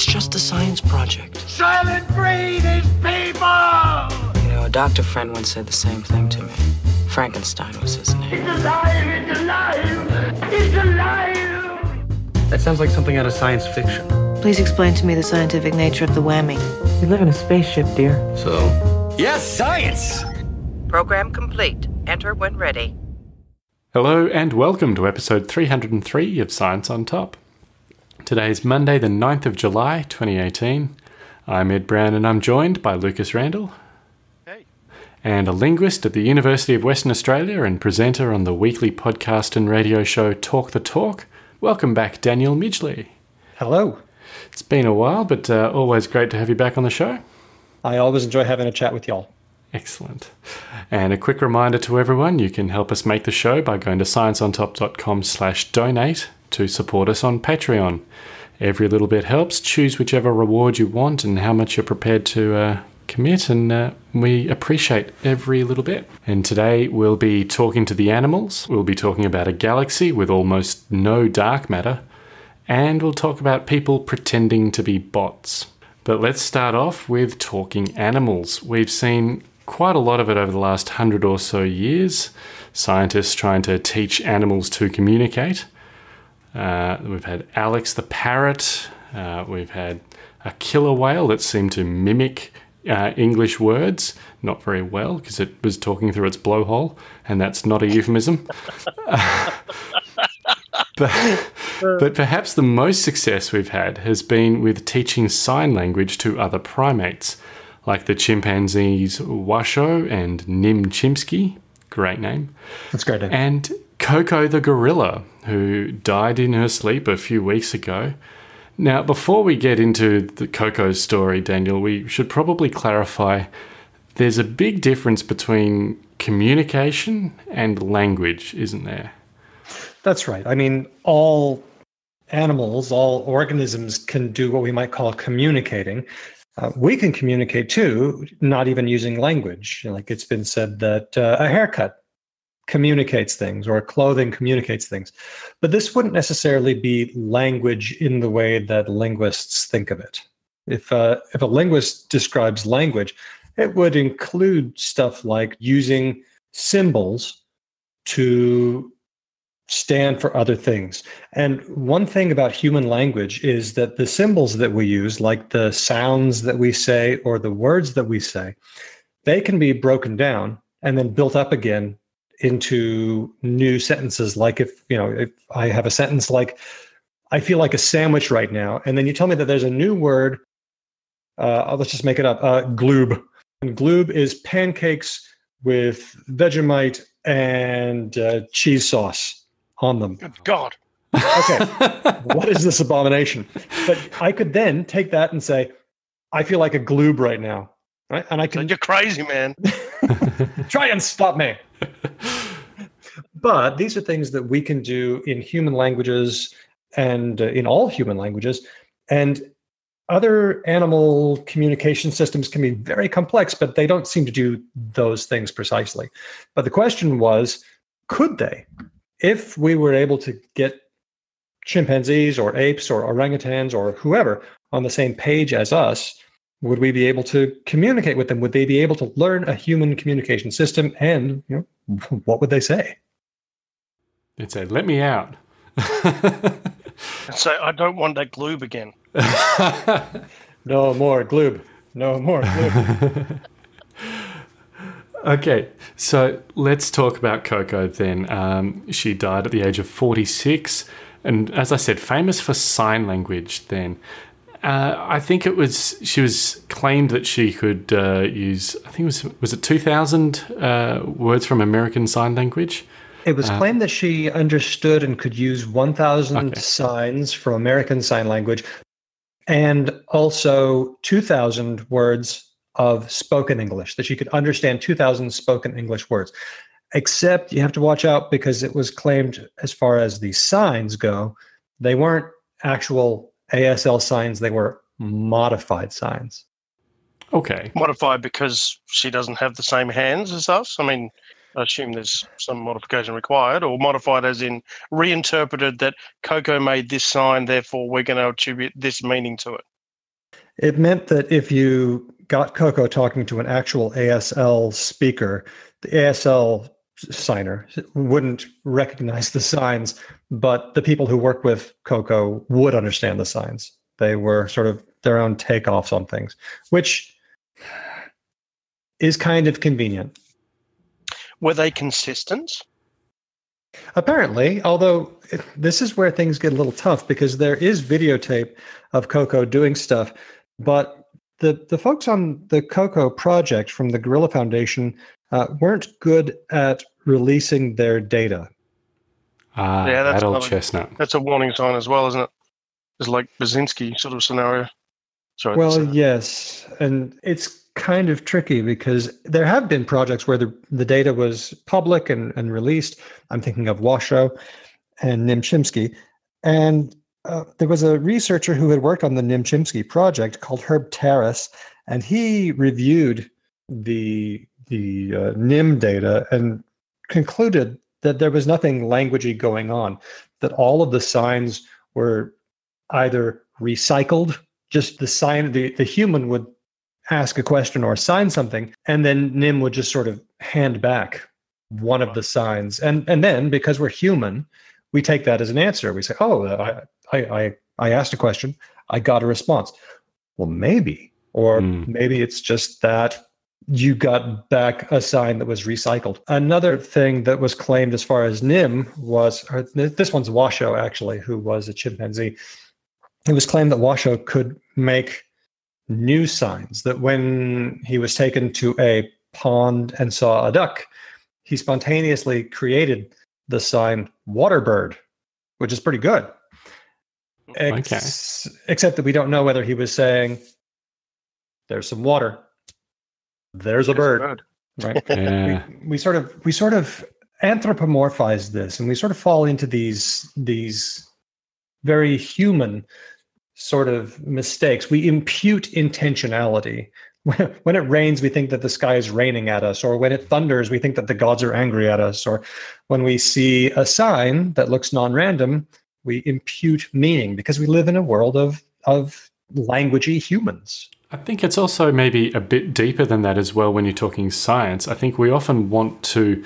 It's just a science project. Silent breed is people! You know, a doctor friend once said the same thing to me. Frankenstein was his name. It's alive! It's alive! It's alive! That sounds like something out of science fiction. Please explain to me the scientific nature of the whammy. We live in a spaceship, dear. So, Yes, science! Program complete. Enter when ready. Hello and welcome to episode 303 of Science on Top. Today is Monday, the 9th of July, 2018. I'm Ed Brown and I'm joined by Lucas Randall. Hey. And a linguist at the University of Western Australia and presenter on the weekly podcast and radio show Talk the Talk. Welcome back, Daniel Midgley. Hello. It's been a while, but uh, always great to have you back on the show. I always enjoy having a chat with y'all. Excellent. And a quick reminder to everyone, you can help us make the show by going to scienceontop.com slash donate to support us on Patreon. Every little bit helps. Choose whichever reward you want and how much you're prepared to uh, commit, and uh, we appreciate every little bit. And today we'll be talking to the animals, we'll be talking about a galaxy with almost no dark matter, and we'll talk about people pretending to be bots. But let's start off with talking animals. We've seen quite a lot of it over the last hundred or so years. Scientists trying to teach animals to communicate. Uh, we've had Alex the parrot. Uh, we've had a killer whale that seemed to mimic uh, English words, not very well because it was talking through its blowhole, and that's not a euphemism. but, but perhaps the most success we've had has been with teaching sign language to other primates, like the chimpanzees Washoe and Nim Chimpsky. Great name. That's great. Name. And Koko the gorilla, who died in her sleep a few weeks ago. Now, before we get into the Koko's story, Daniel, we should probably clarify there's a big difference between communication and language, isn't there? That's right. I mean, all animals, all organisms can do what we might call communicating. Uh, we can communicate too, not even using language. Like it's been said that uh, a haircut communicates things or clothing communicates things. But this wouldn't necessarily be language in the way that linguists think of it. If, uh, if a linguist describes language, it would include stuff like using symbols to stand for other things. And one thing about human language is that the symbols that we use, like the sounds that we say or the words that we say, they can be broken down and then built up again into new sentences like if you know if i have a sentence like i feel like a sandwich right now and then you tell me that there's a new word uh, let's just make it up uh, gloob. And gloob is pancakes with vegemite and uh, cheese sauce on them. Good god. Okay. What is this abomination? But i could then take that and say i feel like a gloob right now. Right? And i can so you're crazy man. Try and stop me but these are things that we can do in human languages and uh, in all human languages. And other animal communication systems can be very complex but they don't seem to do those things precisely. But the question was could they? If we were able to get chimpanzees or apes or orangutans or whoever on the same page as us would we be able to communicate with them would they be able to learn a human communication system and you know what would they say They'd say, "Let me out." and say, "I don't want that gloob again." no more gloob. No more gloob. okay, so let's talk about Koko then. Um, she died at the age of forty-six, and as I said, famous for sign language. Then. Uh, I think it was she was claimed that she could uh, use. I think it was was it two thousand uh, words from American Sign Language. It was claimed that she understood and could use 1,000 okay. signs from American Sign Language and also 2,000 words of spoken English, that she could understand 2,000 spoken English words. Except you have to watch out because it was claimed, as far as the signs go, they weren't actual ASL signs, they were modified signs. Okay. Modified because she doesn't have the same hands as us? I mean, I assume there's some modification required, or modified as in reinterpreted that Koko made this sign, therefore we're going to attribute this meaning to it. It meant that if you got Koko talking to an actual ASL speaker, the ASL signer wouldn't recognize the signs, but the people who work with Koko would understand the signs. They were sort of their own takeoffs on things, which is kind of convenient. Were they consistent? Apparently, although this is where things get a little tough because there is videotape of Koko doing stuff, but the the folks on the Koko project from the Gorilla Foundation uh, weren't good at releasing their data. Ah, Yeah, that's that old another- chestnut. That's a warning sign as well, isn't it? It's like Basinski sort of scenario. Sorry. Well, that's- yes, and it's kind of tricky because there have been projects where the, the data was public and, and released. I'm thinking of Washoe and Nim Chimpsky. And uh, there was a researcher who had worked on the Nim Chimpsky project called Herb Terrace, and he reviewed the the uh, NIM data and concluded that there was nothing languagey going on, that all of the signs were either recycled, just the sign, the, the human would ask a question or sign something, and then NIM would just sort of hand back one of the signs. And and then because we're human, we take that as an answer. We say, oh, I I I, I asked a question, I got a response. Well, maybe. Or Hmm. maybe it's just that you got back a sign that was recycled. Another thing that was claimed as far as NIM was, or this one's Washoe actually, who was a chimpanzee. It was claimed that Washoe could make new signs, that when he was taken to a pond and saw a duck, he spontaneously created the sign waterbird, which is pretty good. Ex- Except that we don't know whether he was saying, there's some water, there's a bird. right. Yeah. we, we sort of we sort of anthropomorphize this and we sort of fall into these these very human sort of mistakes. We impute intentionality. When, when it rains we think that the sky is raining at us or when it thunders we think that the gods are angry at us or when we see a sign that looks non-random we impute meaning because we live in a world of of languagey humans I think it's also maybe a bit deeper than that as well when you're talking science. I think we often want to,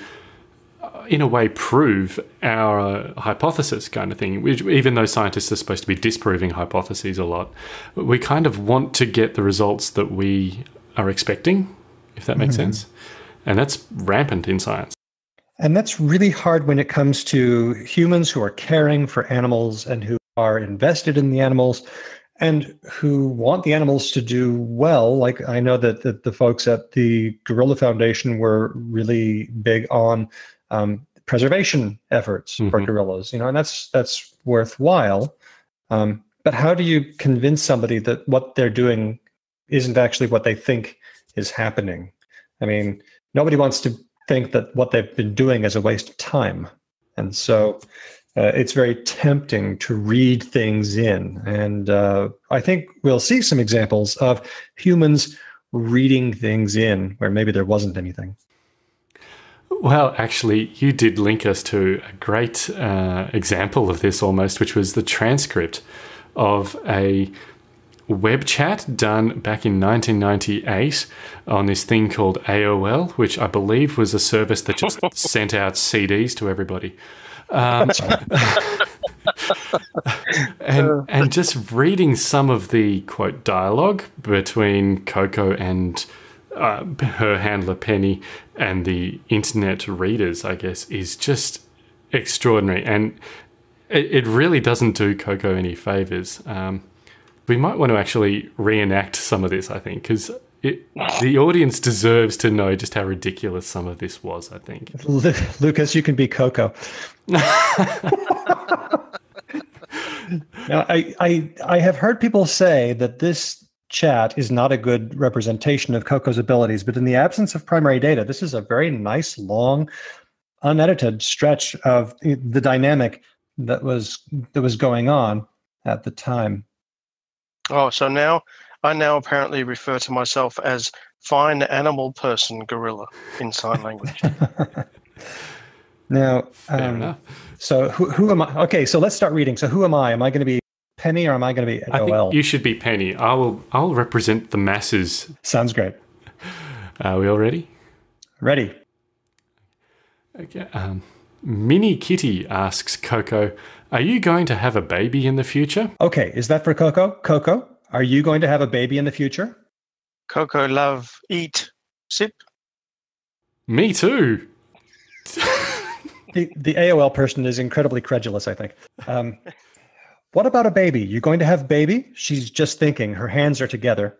uh, in a way, prove our uh, hypothesis kind of thing, which, even though scientists are supposed to be disproving hypotheses a lot, we kind of want to get the results that we are expecting, if that makes sense. And that's rampant in science. And that's really hard when it comes to humans who are caring for animals and who are invested in the animals and who want the animals to do well. Like I know that, that the folks at the Gorilla Foundation were really big on um, preservation efforts for Mhm. gorillas, you know, and that's that's worthwhile. Um, but how do you convince somebody that what they're doing isn't actually what they think is happening? I mean, nobody wants to think that what they've been doing is a waste of time. And so uh, it's very tempting to read things in. And uh, I think we'll see some examples of humans reading things in where maybe there wasn't anything. Well, actually, you did link us to a great uh, example of this almost, which was the transcript of a web chat done back in 1998 on this thing called AOL, which I believe was a service that just sent out CDs to everybody. Um, and and just reading some of the quote dialogue between Koko and uh, her handler Penny and the internet readers, I guess, is just extraordinary, and it, it really doesn't do Koko any favors. Um, we might want to actually reenact some of this, I think, because the audience deserves to know just how ridiculous some of this was. I think. Lu- Lucas, you can be Koko. now, I, I, I have heard people say that this chat is not a good representation of Koko's abilities, but in the absence of primary data, this is a very nice, long, unedited stretch of the dynamic that was that was going on at the time. Oh, so now I now apparently refer to myself as fine animal person gorilla in sign language. now, um, so who, who am I? Okay, so let's start reading. So who am I? Am I going to be Penny, or am I going to be I think you should be Penny. I will. I will represent the masses. Sounds great. Are we all ready? Ready? Okay. Um, Minnie Kitty asks Koko, "Are you going to have a baby in the future?" Okay, is that for Koko? Koko, are you going to have a baby in the future? Koko, love, eat, sip. Me too. The, the AOL person is incredibly credulous, I think. Um, what about a baby? You're going to have baby? She's just thinking. Her hands are together.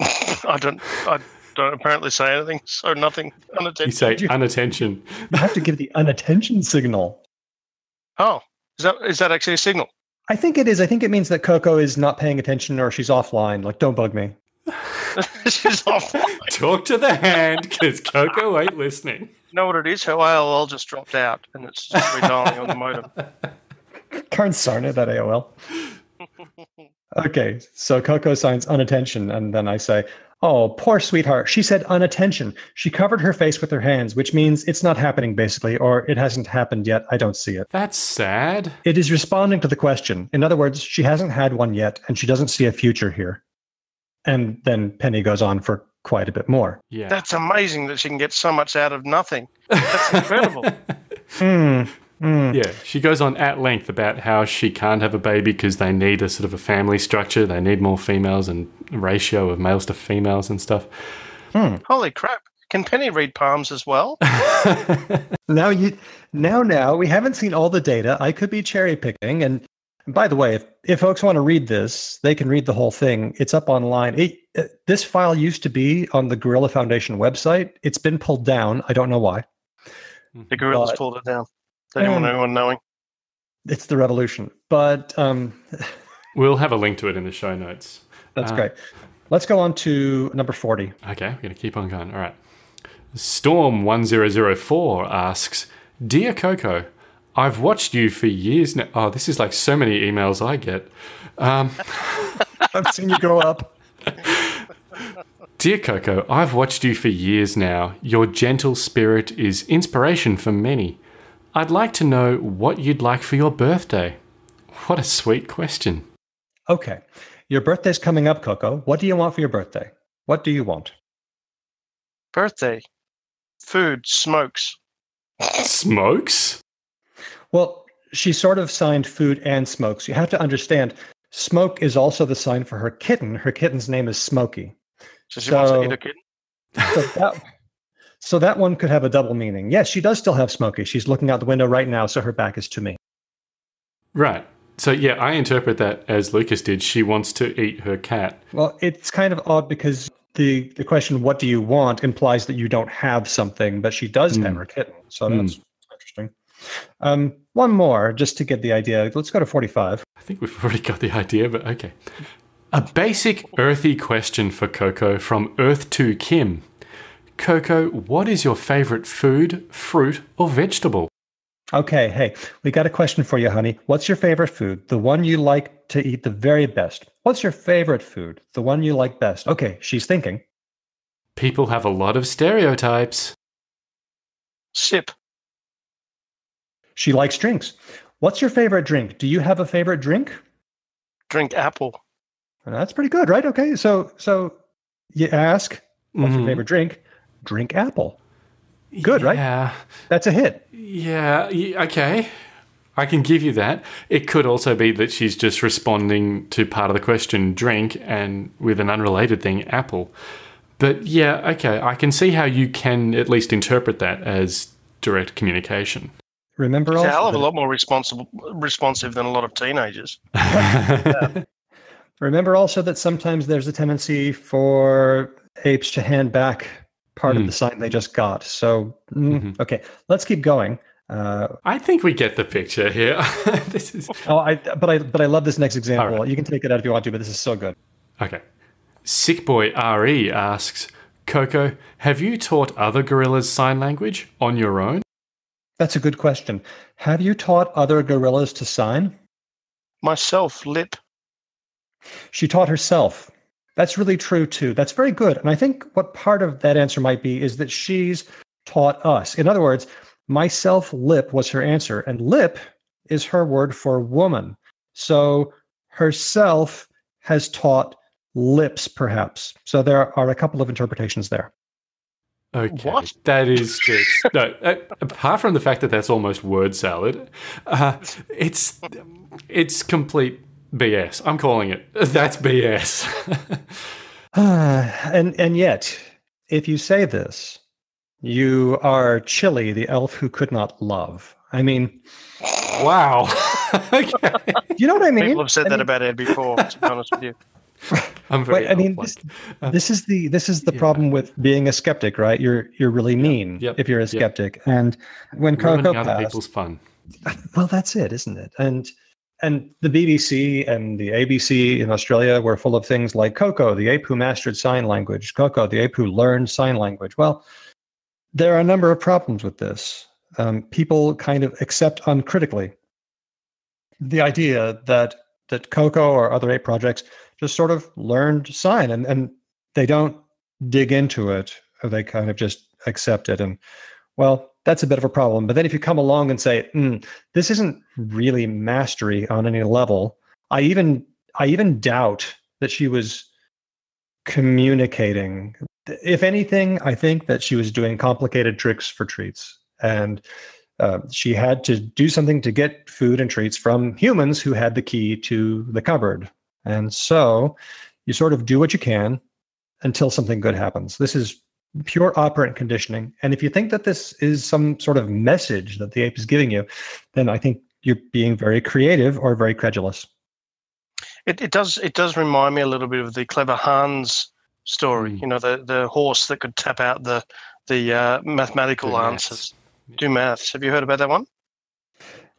I don't. I don't apparently say anything. So nothing. Unattention. You say unattention. You have to give the unattention signal. Oh, is that is that actually a signal? I think it is. I think it means that Koko is not paying attention or she's offline. Like, don't bug me. She's offline. Talk to the hand, because Koko ain't listening. You know what it is? Her AOL just dropped out, and it's just redialing on the modem. Darn sarn it, that AOL. Okay, so Koko signs unattention, and then I say, Oh, poor sweetheart. She said unattention. She covered her face with her hands, which means it's not happening, basically, or it hasn't happened yet. I don't see it. That's sad. It is responding to the question. In other words, she hasn't had one yet, and she doesn't see a future here. And then Penny goes on for quite a bit more. Yeah. That's amazing that she can get so much out of nothing. That's incredible. Hmm. Hmm. Yeah, she goes on at length about how she can't have a baby because they need a sort of a family structure. They need more females and ratio of males to females and stuff. Holy crap! Can Penny read palms as well? Now you now now we haven't seen all the data. I could be cherry picking. And by the way, if, if folks want to read this, they can read the whole thing. It's up online. It, uh, this file used to be on the Gorilla Foundation website. It's been pulled down. I don't know why. The gorillas But- pulled it down. They didn't Um, anyone knowing. It's the revolution. But um, We'll have a link to it in the show notes. that's Ah. great. Let's go on to number 40. Okay, we're going to keep on going. All right. Storm1004 asks Dear Koko, I've watched you for years now. Oh, this is like so many emails I get. Um, I've seen you grow up. Dear Koko, I've watched you for years now. Your gentle spirit is inspiration for many. I'd like to know what you'd like for your birthday. What a sweet question. Okay. Your birthday's coming up, Koko. What do you want for your birthday? What do you want? Birthday, food, smokes. Smokes? Well, she sort of signed food and smokes. You have to understand, Smoke is also the sign for her kitten. Her kitten's name is Smokey. So she wants to So- eat a kitten. So that, so that one could have a double meaning. Yes, she does still have Smokey. She's looking out the window right now, so her back is to me. Right. So, yeah, I interpret that as Lucas did. She wants to eat her cat. Well, it's kind of odd because the, the question, what do you want, implies that you don't have something, but she does have Hmm. her kitten. So Hmm. that's interesting. Um, one more, just to get the idea. Let's go to 45. I think we've already got the idea, but okay. A basic earthy question for Koko from Earth to Kim. Koko, what is your favorite food, fruit, or vegetable? Okay, hey, we got a question for you, honey. What's your favorite food? The one you like to eat the very best. What's your favorite food? The one you like best. Okay, she's thinking. People have a lot of stereotypes. Sip. She likes drinks. What's your favorite drink? Do you have a favorite drink? Drink apple. That's pretty good, right? Okay, so so you ask, what's your Mhm. favorite drink? Drink apple. Good, right? Yeah. That's a hit. Yeah, okay. I can give you that. It could also be that she's just responding to part of the question, drink, and with an unrelated thing, apple. But yeah, okay, I can see how you can at least interpret that as direct communication. Remember It's also a hell of a lot more responsible, responsive than a lot of teenagers. Remember also that sometimes there's a tendency for apes to hand back part of Hmm. the sign they just got. So, mm, Mhm. okay, let's keep going. Uh, I think we get the picture here. this is oh, I but I but I love this next example. All right. You can take it out if you want to, but this is so good. okay. Sick Boy RE asks, Koko, have you taught other gorillas sign language on your own? That's a good question. Have you taught other gorillas to sign? Myself, lip. She taught herself. That's really true too. That's very good. And I think what part of that answer might be is that she's taught us. In other words, myself lip was her answer. And lip is her word for woman. So herself has taught lips, perhaps. So there are a couple of interpretations there. Okay, What? that is just no. Uh, apart from the fact that that's almost word salad, uh, it's it's complete BS. I'm calling it. That's BS. and and yet, if you say this, you are Chili, the elf who could not love. I mean, wow. okay. you know what I mean? People have said I that mean, about Ed before, to be honest with you. I'm very. Wait, I mean, elf-like. this, this is the this is the yeah. problem with being a skeptic, right? You're you're really mean Yep. if you're a Yep. skeptic. And when ruining Koko other passed, people's fun. well, that's it, isn't it? And and the BBC and the ABC in Australia were full of things like Koko, the ape who mastered sign language, Koko, the ape who learned sign language. Well, there are a number of problems with this. Um, people kind of accept uncritically the idea that that Koko or other ape projects just sort of learned sign and, and they don't dig into it they kind of just accept it and well that's a bit of a problem. But then if you come along and say "Mm, this isn't really mastery on any level i even i even doubt that she was communicating. If anything i think that she was doing complicated tricks for treats. And uh, she had to do something to get food and treats from humans who had the key to the cupboard. And so you sort of do what you can until something good happens. This is pure operant conditioning. And if you think that this is some sort of message that the ape is giving you, then I think you're being very creative or very credulous. It, it does it does remind me a little bit of the clever Hans story. Mm. You know, the the horse that could tap out the the uh, mathematical Do maths. answers. Do maths. Have you heard about that one?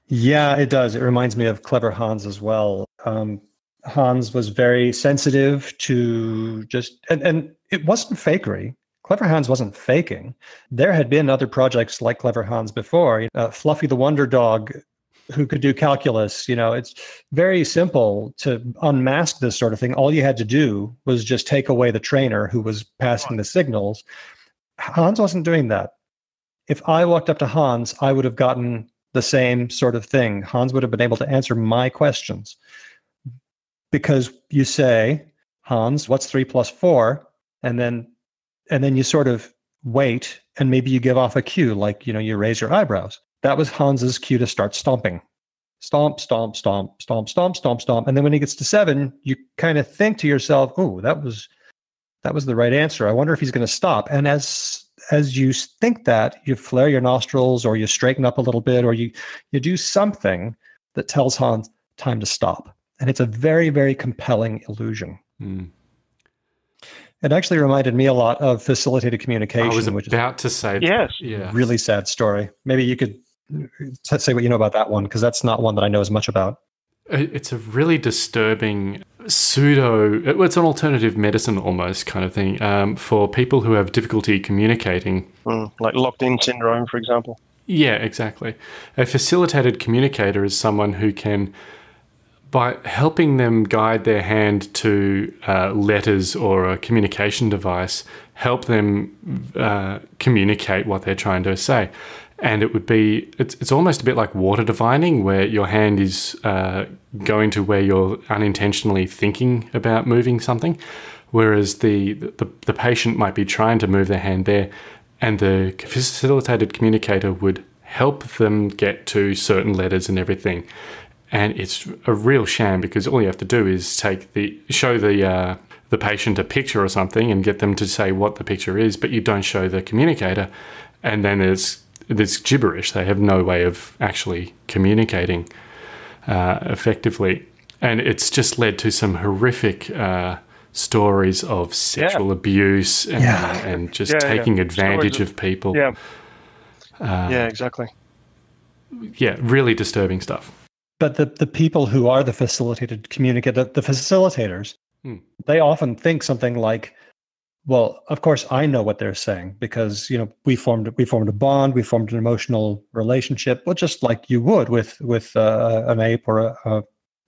Yeah, it does. It reminds me of Clever Hans as well. Um, Hans was very sensitive to just, and, and it wasn't fakery. Clever Hans wasn't faking. There had been other projects like Clever Hans before. Uh, Fluffy the Wonder Dog, who could do calculus. You know, it's very simple to unmask this sort of thing. All you had to do was just take away the trainer who was passing the signals. Hans wasn't doing that. If I walked up to Hans, I would have gotten the same sort of thing. Hans would have been able to answer my questions. Because you say, Hans, what's three plus four? And then and then you sort of wait and maybe you give off a cue, like you know, you raise your eyebrows. That was Hans's cue to start stomping. Stomp, stomp, stomp, stomp, stomp, stomp, stomp. And then when he gets to seven, you kind of think to yourself, oh, that was that was the right answer. I wonder if he's going to stop. And as as you think that, you flare your nostrils or you straighten up a little bit or you you do something that tells Hans time to stop. And it's a very, very compelling illusion. Mm. It actually reminded me a lot of facilitated communication. I communication, was which is about to say. Yes. Yeah. really sad story. Maybe you could uh, say what you know about that one, because that's not one that I know as much about. It's a really disturbing pseudo. It's an alternative medicine almost kind of thing um, for people who have difficulty communicating. Mm, like locked in syndrome, for example. Yeah, exactly. A facilitated communicator is someone who can, by helping them guide their hand to uh, letters or a communication device, help them uh, communicate what they're trying to say. And it would be, it's, it's almost a bit like water divining, where your hand is uh, going to where you're unintentionally thinking about moving something, whereas the, the, the patient might be trying to move their hand there, and the facilitated communicator would help them get to certain letters and everything. And it's a real sham because all you have to do is take the show the uh, the patient a picture or something and get them to say what the picture is, but you don't show the communicator, and then there's there's gibberish. They have no way of actually communicating uh, effectively, and it's just led to some horrific uh, stories of sexual abuse and, Yeah. and just Yeah, yeah. taking advantage Stories of people. Yeah. Uh, yeah, exactly. yeah, really disturbing stuff. But the, the people who are the facilitated communicator, the, the facilitators, Hmm. they often think something like, well, of course I know what they're saying because you know we formed we formed a bond, we formed an emotional relationship, well, just like you would with with uh, an ape or a, a,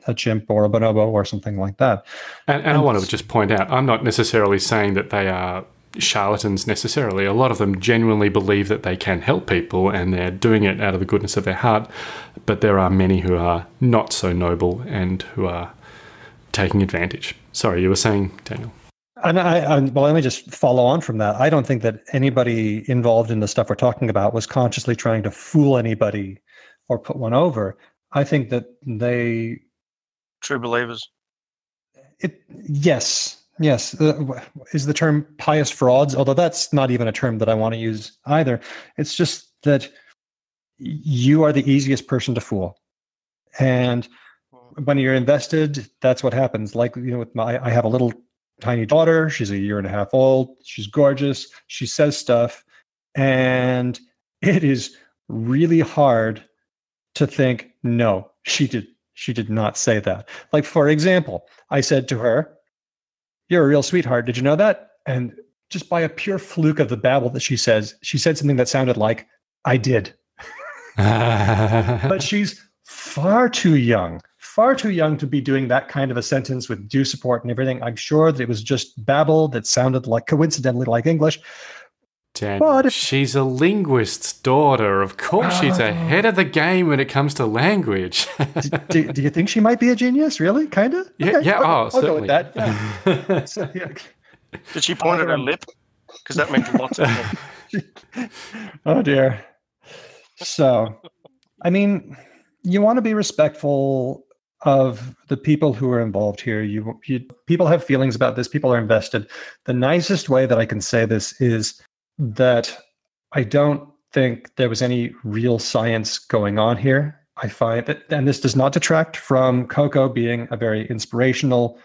a chimp or a bonobo or something like that. And, and I want to just point out, I'm not necessarily saying that they are charlatans necessarily. A lot of them genuinely believe that they can help people and they're doing it out of the goodness of their heart. But there are many who are not so noble and who are taking advantage. Sorry, you were saying, Daniel. And I, I, well, let me just follow on from that. I don't think that anybody involved in the stuff we're talking about was consciously trying to fool anybody or put one over. I think that they, True believers. it, yes, yes, uh, is the term pious frauds, although that's not even a term that I want to use either. It's just that you are the easiest person to fool. And hmm. when you're invested, that's what happens. Like, you know, with my, I have a little tiny daughter. She's a year and a half old. She's gorgeous. She says stuff. And it is really hard to think, no, she did she did not say that. Like, for example, I said to her, You're a real sweetheart. Did you know that? And just by a pure fluke of the babble that she says, she said something that sounded like, I did. but she's far too young, far too young to be doing that kind of a sentence with due support and everything. I'm sure that it was just babble that sounded like coincidentally like English. Daniel, But if- she's a linguist's daughter. Of course, she's ahead ah. of the game when it comes to language. do, do you think she might be a genius? Really? Kind of? Yeah, yeah, I'll, oh, I'll go with certainly. that. Yeah. So, yeah. Did she point at her um, lip? Because that meant lots of things. Oh dear. So, I mean, you want to be respectful of the people who are involved here. You, you people have feelings about this. People are invested. The nicest way that I can say this is that I don't think there was any real science going on here. I find that, and this does not detract from Koko being a very inspirational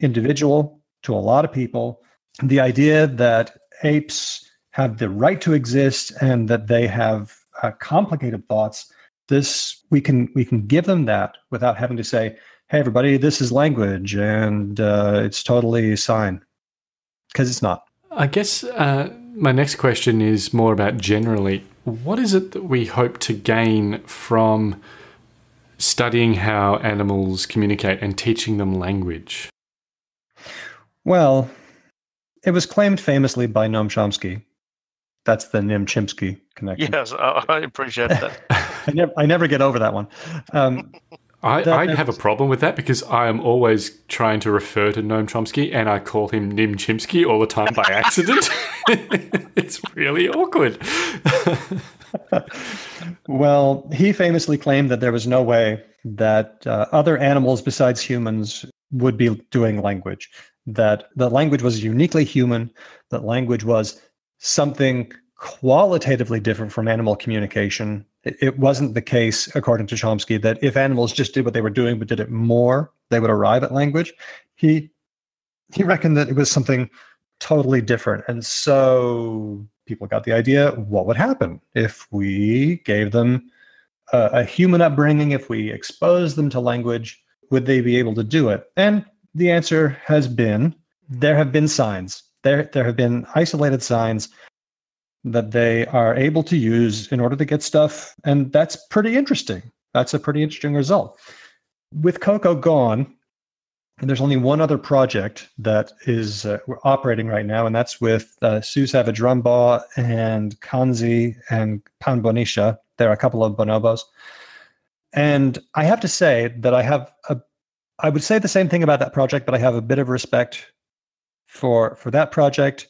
individual to a lot of people. The idea that apes have the right to exist and that they have uh, complicated thoughts this we can we can give them that without having to say hey everybody this is language and uh, it's totally sign because it's not I guess uh, my next question is more about generally what is it that we hope to gain from studying how animals communicate and teaching them language? well it was claimed famously by noam chomsky that's the nim chimpsky connection Yes, I, I appreciate that. I, never, I never get over that one um, I, That- I have a problem with that because I am always trying to refer to Noam Chomsky and I call him Nim Chimpsky all the time by accident. it's really awkward. Well, he famously claimed that there was no way that uh, other animals besides humans would be doing language, that the language was uniquely human, that language was something qualitatively different from animal communication. It, wasn't the case, according to Chomsky, that if animals just did what they were doing but did it more, they would arrive at language. He he reckoned that it was something totally different. And so people got the idea what would happen if we gave them a, a human upbringing, if we exposed them to language, would they be able to do it? And the answer has been there have been signs. There, there have been isolated signs that they are able to use in order to get stuff. And that's pretty interesting. That's a pretty interesting result. With Koko gone, there's only one other project that is uh, operating right now, and that's with uh, Sue Savage Rumbaugh and Kanzi and Panbanisha. There are a couple of bonobos. And I have to say that I have a, I would say the same thing about that project, but I have a bit of respect for for that project.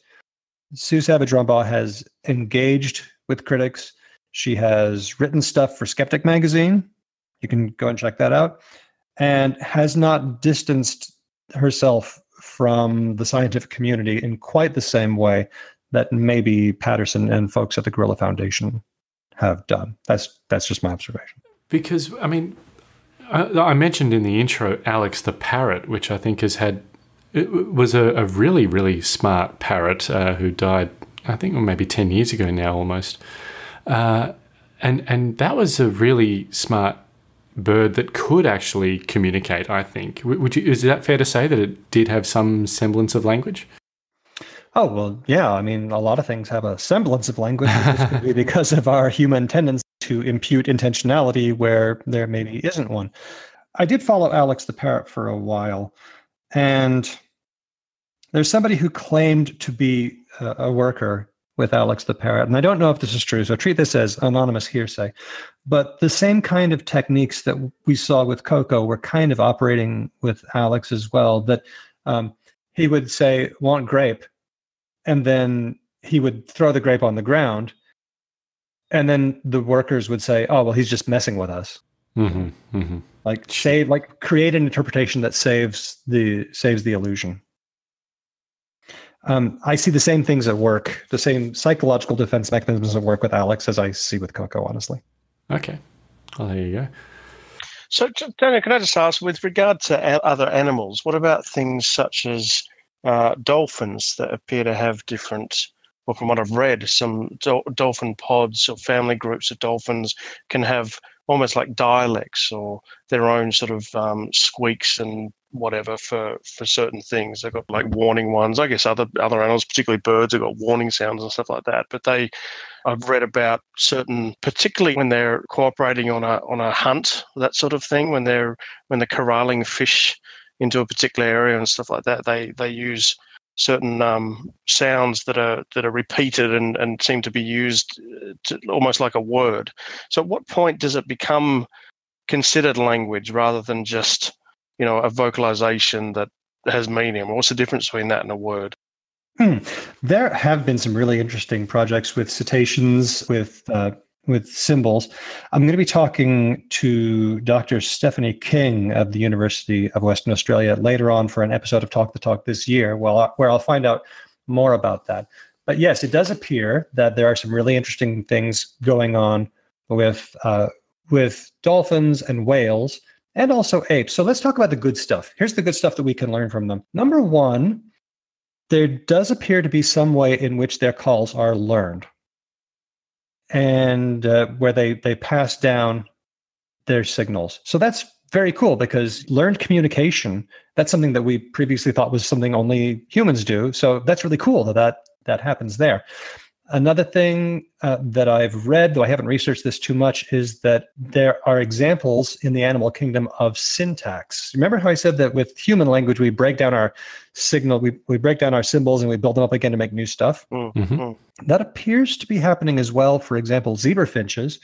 Sue Savage Rumbaugh has engaged with critics. She has written stuff for Skeptic magazine. You can go and check that out and has not distanced herself from the scientific community in quite the same way that maybe Patterson and folks at the Gorilla Foundation have done. That's that's just my observation. Because, I mean, I, I mentioned in the intro Alex the parrot, which I think has had, it was a, a really, really smart parrot uh, who died, I think maybe 10 years ago now almost. Uh, and, and that was a really smart bird that could actually communicate, I think. Would you, is that fair to say that it did have some semblance of language? Oh well, yeah. I mean, a lot of things have a semblance of language. This could be because of our human tendency to impute intentionality where there maybe isn't one. I did follow Alex the parrot for a while, and there's somebody who claimed to be a, a worker with Alex the parrot. And I don't know if this is true, so treat this as anonymous hearsay. But the same kind of techniques that we saw with Koko were kind of operating with Alex as well. That um, he would say, "Want grape," and then he would throw the grape on the ground, and then the workers would say, "Oh, well, he's just messing with us." hmm hmm Like save, like create an interpretation that saves the saves the illusion. Um, I see the same things at work, the same psychological defense mechanisms at work with Alex as I see with Koko. Honestly, Okay. Well, there you go. So, j- Daniel, can I just ask, with regard to other animals, what about things such as uh, dolphins that appear to have different, well, from what I've read, some dol- dolphin pods or family groups of dolphins can have almost like dialects or their own sort of um, squeaks and whatever for for certain things. They've got like warning ones. I guess other other animals, particularly birds, have got warning sounds and stuff like that. But they, I've read about certain, particularly when they're cooperating on a on a hunt, that sort of thing. When they're when they're corralling fish into a particular area and stuff like that, they they use certain um, sounds that are that are repeated and, and seem to be used uh, to, almost like a word. So, at what point does it become considered language rather than just you know a vocalization that has meaning? What's the difference between that and a word? Hmm. There have been some really interesting projects with cetaceans, with uh, with symbols. I'm going to be talking to Dr. Stephanie King of the University of Western Australia later on for an episode of Talk the Talk this year, well, where I'll find out more about that. But yes, it does appear that there are some really interesting things going on with uh, with dolphins and whales and also apes. So let's talk about the good stuff. Here's the good stuff that we can learn from them. Number one, there does appear to be some way in which their calls are learned and uh, where they they pass down their signals so that's very cool because learned communication that's something that we previously thought was something only humans do so that's really cool that that, that happens there Another thing uh, that I've read, though I haven't researched this too much, is that there are examples in the animal kingdom of syntax. Remember how I said that with human language, we break down our signal, we, we break down our symbols and we build them up again to make new stuff? Mm-hmm. That appears to be happening as well. For example, zebra finches.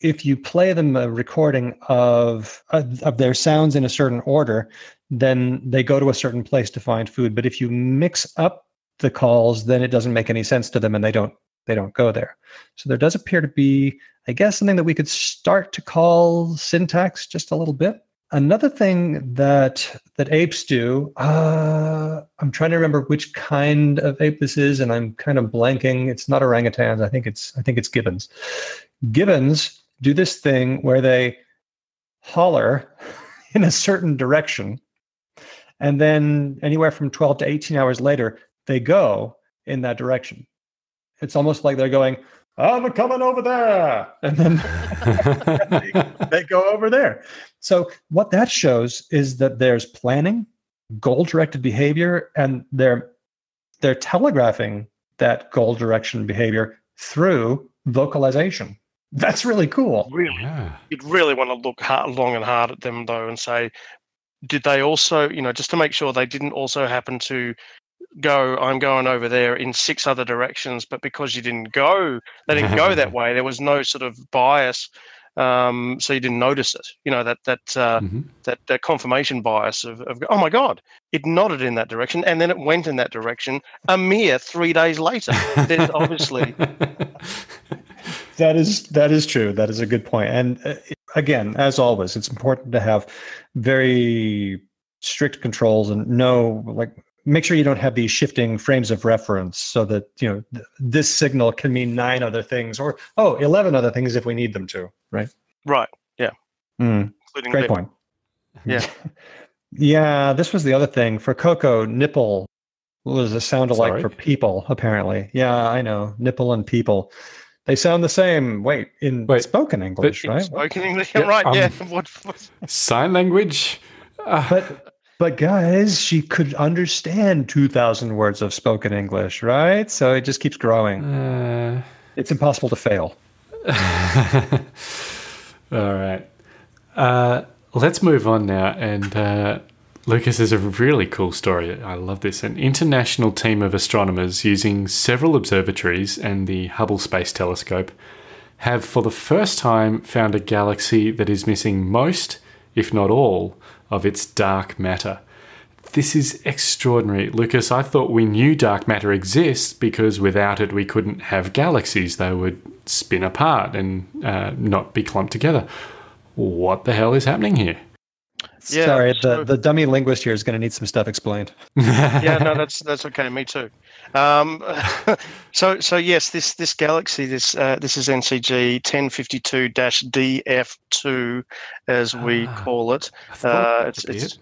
If you play them a recording of, of their sounds in a certain order, then they go to a certain place to find food. But if you mix up the calls, then it doesn't make any sense to them and they don't they don't go there. So there does appear to be, I guess, something that we could start to call syntax just a little bit. Another thing that that apes do, uh, I'm trying to remember which kind of ape this is, and I'm kind of blanking. It's not orangutans. I think it's I think it's gibbons. Gibbons do this thing where they holler in a certain direction, and then anywhere from 12 to 18 hours later, they go in that direction. It's almost like they're going, I'm coming over there. And then they, they go over there. So, what that shows is that there's planning, goal directed behavior, and they're, they're telegraphing that goal direction behavior through vocalization. That's really cool. Really, Yeah. you'd really want to look hard, long and hard at them though, and say, did they also, you know, just to make sure they didn't also happen to go, I'm going over there in six other directions, but because you didn't go, they didn't go that way. There was no sort of bias, um, so you didn't notice it. You know that that uh, Mhm. that that confirmation bias of, of oh my god, it nodded in that direction and then it went in that direction a mere three days later. There's obviously That is that is true. That is a good point. And uh, again, as always, it's important to have very strict controls and know like make sure you don't have these shifting frames of reference so that you know th- this signal can mean nine other things or oh 11 other things if we need them to right right, Mm, including great lip. point Yeah. yeah this was the other thing for koko nipple was a sound alike Sorry? for people apparently yeah i know nipple and people they sound the same wait in Wait, spoken english In right Spoken English, Yeah, right? um, yeah. What, what, Sign language. Ah, but but guys she could understand 2000 words of spoken english right so it just keeps growing uh, it's impossible to fail all right. Uh, let's move on now and uh, Lucas is a really cool story. I love this. An international team of astronomers using several observatories and the Hubble Space Telescope have for the first time found a galaxy that is missing most, if not all, of its dark matter. This is extraordinary. Lucas, I thought we knew dark matter exists because without it we couldn't have galaxies. They would spin apart and uh, not be clumped together. What the hell is happening here? Yeah, Sorry, so- the, the dummy linguist here is going to need some stuff explained. yeah, no, that's that's okay. Me too. Um, so so yes, this this galaxy, this uh, this is NCG ten fifty two DF two, as we Ah, call it. Uh, it's, it's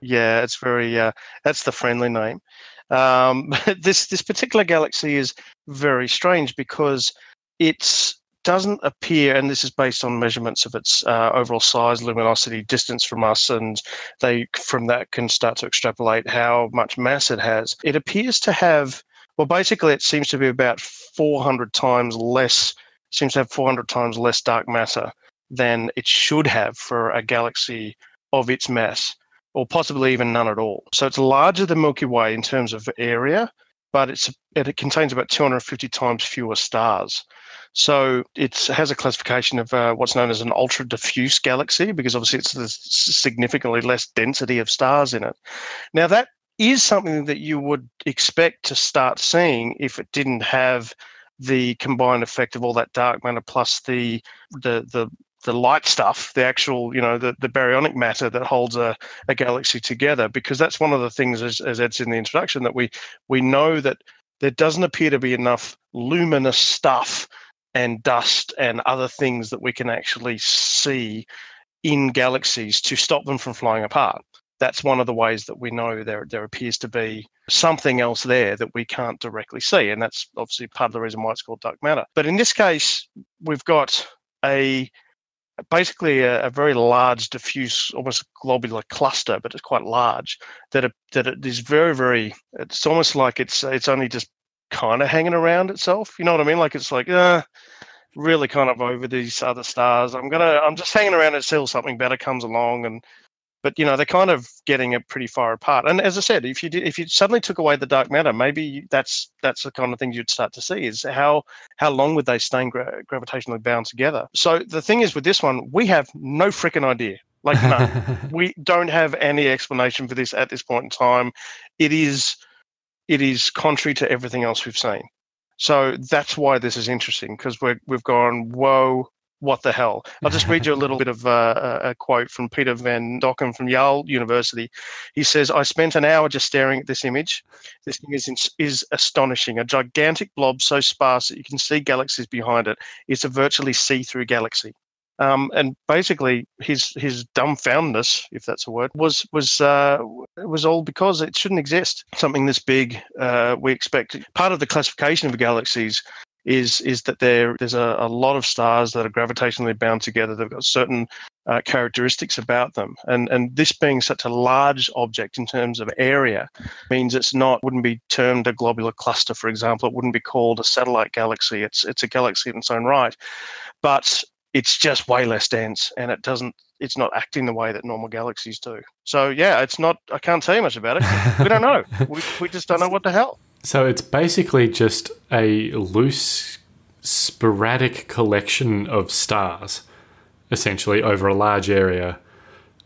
yeah, it's very uh, that's the friendly name. Um, this this particular galaxy is very strange because it doesn't appear, and this is based on measurements of its uh, overall size, luminosity, distance from us, and they from that can start to extrapolate how much mass it has. It appears to have, well, basically, it seems to be about 400 times less. Seems to have 400 times less dark matter than it should have for a galaxy of its mass or possibly even none at all. So it's larger than Milky Way in terms of area, but it contains about 250 times fewer stars. So it has a classification of uh, what's known as an ultra diffuse galaxy because obviously it's there's significantly less density of stars in it. Now that is something that you would expect to start seeing if it didn't have the combined effect of all that dark matter plus the the the the light stuff, the actual, you know, the, the baryonic matter that holds a, a galaxy together, because that's one of the things, as, as Ed said in the introduction, that we we know that there doesn't appear to be enough luminous stuff and dust and other things that we can actually see in galaxies to stop them from flying apart. That's one of the ways that we know there there appears to be something else there that we can't directly see, and that's obviously part of the reason why it's called dark matter. But in this case, we've got a basically a, a very large, diffuse, almost globular cluster, but it's quite large. That it, that it is very, very. It's almost like it's it's only just kind of hanging around itself. You know what I mean? Like it's like, uh, really kind of over these other stars. I'm gonna, I'm just hanging around until something better comes along, and but you know they're kind of getting it pretty far apart. And as I said, if you did, if you suddenly took away the dark matter, maybe that's that's the kind of thing you'd start to see is how how long would they stay gra- gravitationally bound together. So the thing is with this one, we have no freaking idea. Like none. we don't have any explanation for this at this point in time. It is it is contrary to everything else we've seen. So that's why this is interesting because we're we've gone whoa. What the hell? I'll just read you a little bit of uh, a quote from Pieter van Dokkum from Yale University. He says, "I spent an hour just staring at this image. This thing is is astonishing. A gigantic blob so sparse that you can see galaxies behind it. It's a virtually see-through galaxy." Um, and basically, his his dumbfoundedness, if that's a word, was was uh, was all because it shouldn't exist. Something this big, uh, we expect. Part of the classification of galaxies is is that there there's a, a lot of stars that are gravitationally bound together. They've got certain uh, characteristics about them, and and this being such a large object in terms of area means it's not wouldn't be termed a globular cluster, for example. It wouldn't be called a satellite galaxy. It's it's a galaxy in its own right, but it's just way less dense, and it doesn't. It's not acting the way that normal galaxies do. So yeah, it's not. I can't tell you much about it. We don't know. we, we just don't know what the hell. So it's basically just a loose, sporadic collection of stars, essentially over a large area.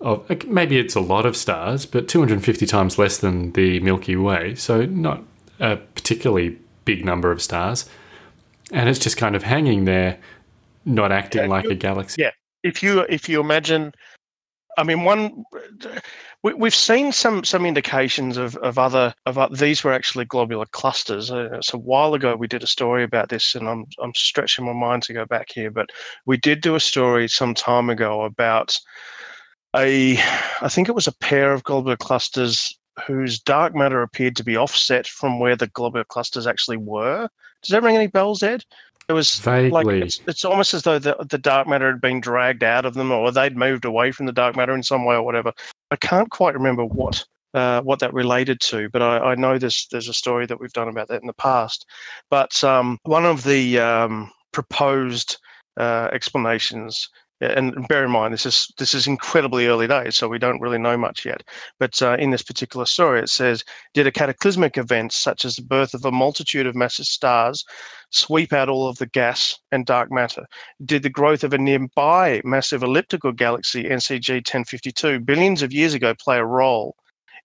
Of maybe it's a lot of stars, but 250 times less than the Milky Way, so not a particularly big number of stars. And it's just kind of hanging there, not acting Yeah, like you- a galaxy. yeah. if you if you imagine i mean one we, we've seen some some indications of of other of o- these were actually globular clusters. Uh, so a while ago we did a story about this and i'm i'm stretching my mind to go back here but we did do a story some time ago about a i think it was a pair of globular clusters whose dark matter appeared to be offset from where the globular clusters actually were. Does that ring any bells ed it was like Vaguely. it's, it's almost as though the, the dark matter had been dragged out of them or they'd moved away from the dark matter in some way or whatever. I can't quite remember what uh, what that related to, but I, I know there's there's a story that we've done about that in the past. But um, one of the um, proposed uh, explanations and bear in mind this is this is incredibly early days, so we don't really know much yet. But uh, in this particular story, it says, did a cataclysmic event such as the birth of a multitude of massive stars sweep out all of the gas and dark matter? Did the growth of a nearby massive elliptical galaxy, NCG 1052, billions of years ago, play a role?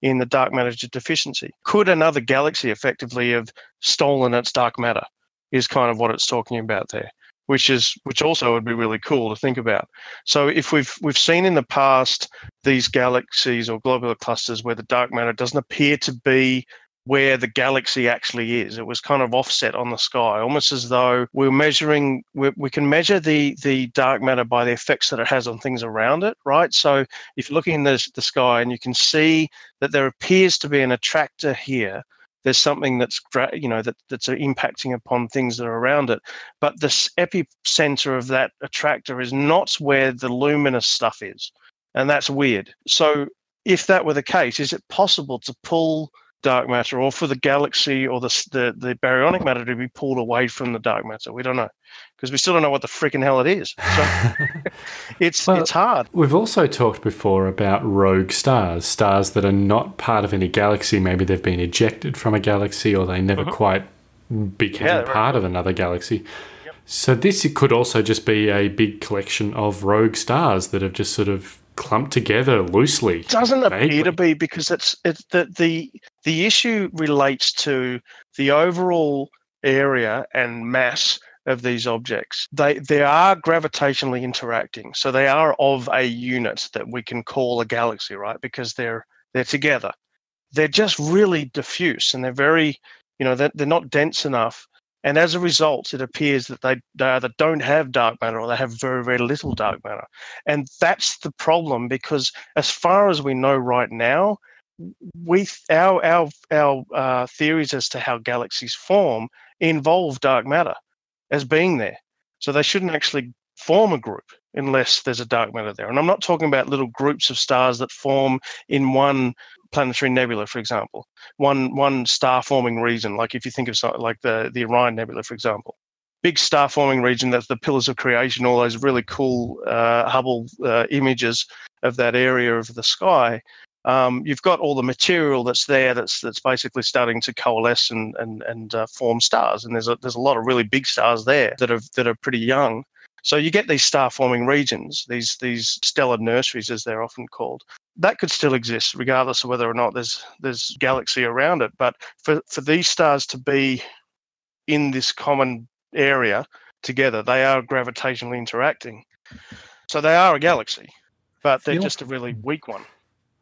In the dark matter deficiency, could another galaxy effectively have stolen its dark matter? Is kind of what it's talking about there which is which also would be really cool to think about. So if we've we've seen in the past these galaxies or globular clusters where the dark matter doesn't appear to be where the galaxy actually is. It was kind of offset on the sky, almost as though we're measuring. we we can measure the the dark matter by the effects that it has on things around it, right? So if you're looking in the, the sky and you can see that there appears to be an attractor here there's something that's you know that that's uh, impacting upon things that are around it. But the epicenter of that attractor is not where the luminous stuff is and that's weird. So if that were the case is it possible to pull dark matter or for the galaxy or the, the, the baryonic matter to be pulled away from the dark matter. We don't know because we still don't know what the freaking hell it is. So it's well, it's hard. We've also talked before about rogue stars, stars that are not part of any galaxy. Maybe they've been ejected from a galaxy or they never mm -hmm. quite became yeah, part right. of another galaxy. So this could also just be a big collection of rogue stars that have just sort of clumped together loosely. It doesn't vaguely. appear to be because it's it's the the the issue relates to the overall area and mass of these objects. They they are gravitationally interacting, so they are of a unit that we can call a galaxy, right? Because they're they're together. They're just really diffuse and they're very, you know, they're, they're not dense enough and as a result, it appears that they, they either don't have dark matter or they have very, very little dark matter. And that's the problem because, as far as we know right now, we our our our uh, theories as to how galaxies form involve dark matter as being there. So they shouldn't actually form a group unless there's a dark matter there. And I'm not talking about little groups of stars that form in one planetary nebula, for example, one one star forming region. Like if you think of like the the Orion Nebula, for example, big star forming region. That's the pillars of creation. All those really cool uh, Hubble uh, images of that area of the sky. Um, you've got all the material that's there that's that's basically starting to coalesce and and and uh, form stars. And there's a there's a lot of really big stars there that are that are pretty young. So you get these star forming regions, these these stellar nurseries as they're often called. That could still exist regardless of whether or not there's there's galaxy around it. But for, for these stars to be in this common area together, they are gravitationally interacting. So they are a galaxy, but they're feel, just a really weak one.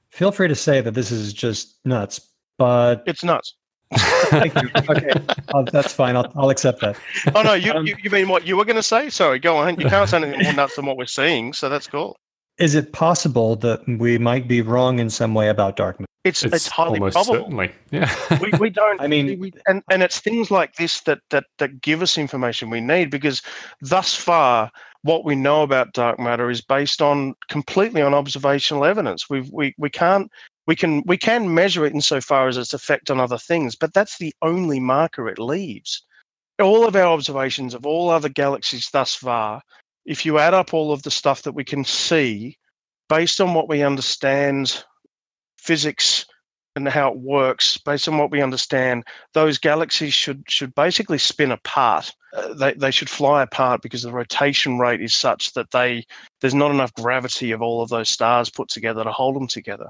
Feel free to say that this is just nuts, but it's nuts. Thank you. Okay, uh, that's fine. I'll, I'll accept that. Oh no, you, um, you, you mean what you were going to say? Sorry, go on. You can't say anything more nuts than what we're seeing, so that's cool. Is it possible that we might be wrong in some way about dark matter? It's, it's, it's highly probable. Certainly. Yeah. we, we don't. I mean, we, and and it's things like this that that that give us information we need because thus far what we know about dark matter is based on completely on observational evidence. We've, we we can't we can we can measure it insofar as its effect on other things, but that's the only marker it leaves. All of our observations of all other galaxies thus far, if you add up all of the stuff that we can see, based on what we understand physics and how it works, based on what we understand, those galaxies should should basically spin apart. Uh, they they should fly apart because the rotation rate is such that they there's not enough gravity of all of those stars put together to hold them together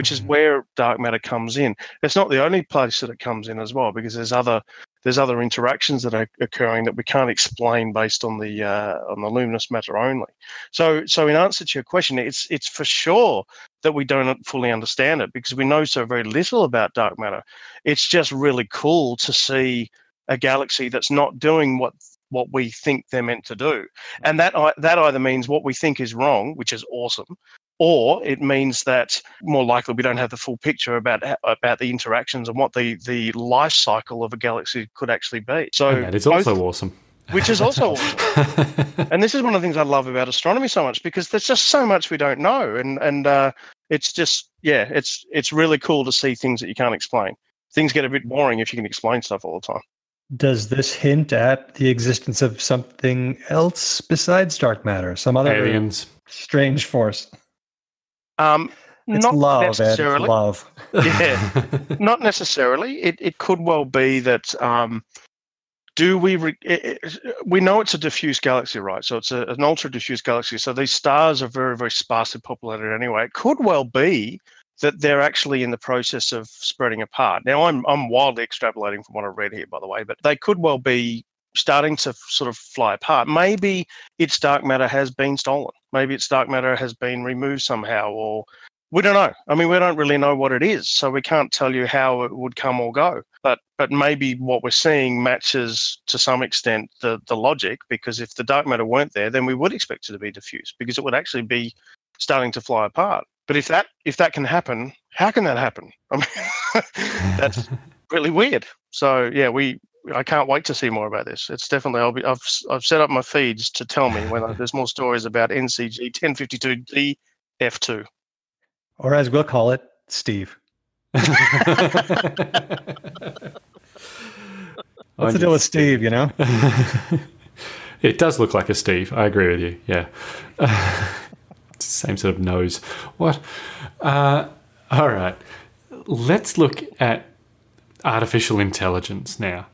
which is mm-hmm. where dark matter comes in. It's not the only place that it comes in as well, because there's other there's other interactions that are occurring that we can't explain based on the uh, on the luminous matter only. So so in answer to your question, it's it's for sure that we don't fully understand it because we know so very little about dark matter. It's just really cool to see a galaxy that's not doing what what we think they're meant to do, and that that either means what we think is wrong, which is awesome, or it means that more likely we don't have the full picture about about the interactions and what the the life cycle of a galaxy could actually be. So and that is both, also awesome. Which is also awesome. and this is one of the things I love about astronomy so much because there's just so much we don't know, and and uh, it's just yeah, it's it's really cool to see things that you can't explain. Things get a bit boring if you can explain stuff all the time. Does this hint at the existence of something else besides dark matter? Some other Aliens. strange force? Um, It's not love, Ed. Love. Yeah, not necessarily. It it could well be that. Um, do we? Re- it, it- we know it's a diffuse galaxy, right? So it's a, an ultra diffuse galaxy. So these stars are very very sparsely populated anyway. It could well be that they're actually in the process of spreading apart. Now I'm I'm wildly extrapolating from what I've read here, by the way, but they could well be starting to sort of fly apart. Maybe its dark matter has been stolen. Maybe its dark matter has been removed somehow, or we don't know. I mean, we don't really know what it is, so we can't tell you how it would come or go. But but maybe what we're seeing matches to some extent the the logic, because if the dark matter weren't there, then we would expect it to be diffuse, because it would actually be starting to fly apart. But if that if that can happen, how can that happen? I mean, that's really weird. So yeah, we I can't wait to see more about this. It's definitely I'll be I've s- I've set up my feeds to tell me when there's more stories about NCG 1052D F2. Or as we'll call it, Steve. What's the deal with Steve, you know? it does look like a Steve. I agree with you. Yeah. Same sort of nose. What? Uh, all right. Let's look at artificial intelligence now.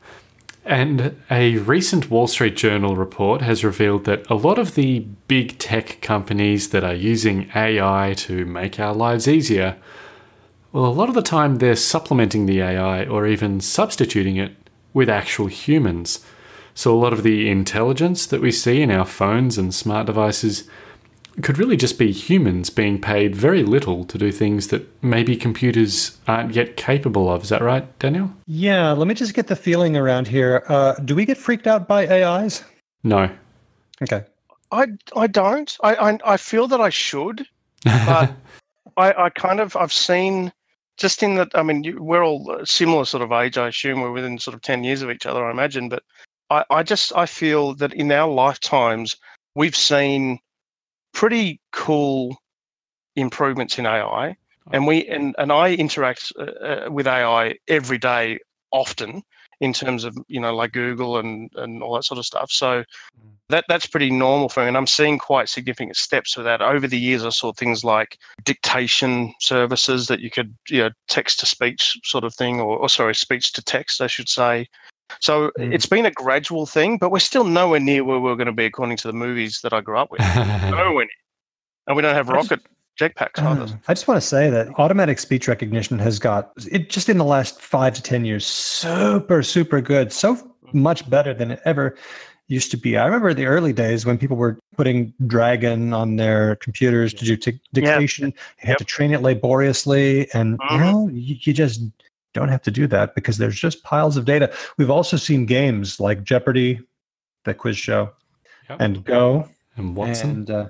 And a recent Wall Street Journal report has revealed that a lot of the big tech companies that are using AI to make our lives easier, well, a lot of the time they're supplementing the AI or even substituting it with actual humans. So a lot of the intelligence that we see in our phones and smart devices could really just be humans being paid very little to do things that maybe computers aren't yet capable of. Is that right, Daniel? Yeah, let me just get the feeling around here. Uh, do we get freaked out by AIs? No. Okay. I I don't. I I, I feel that I should, but I I kind of I've seen just in that. I mean, you, we're all similar sort of age. I assume we're within sort of ten years of each other. I imagine, but I I just I feel that in our lifetimes we've seen pretty cool improvements in AI, and we and and I interact uh, uh, with AI every day, often in terms of you know like Google and and all that sort of stuff. So that that's pretty normal for me, and I'm seeing quite significant steps for that. Over the years, I saw things like dictation services that you could you know text to speech sort of thing, or, or sorry, speech to text, I should say. So Mm. it's been a gradual thing, but we're still nowhere near where we're going to be according to the movies that I grew up with. nowhere near. And we don't have rocket jetpacks Uh, either. I just want to say that automatic speech recognition has got it just in the last five to ten years super super good, so much better than it ever used to be. I remember the early days when people were putting Dragon on their computers to do t- dictation. You had Yep. to train it laboriously, and Mhm. know you, you just don't have to do that because there's just piles of data. We've also seen games like Jeopardy, the quiz show, Yep. and Go, And Watson. and uh,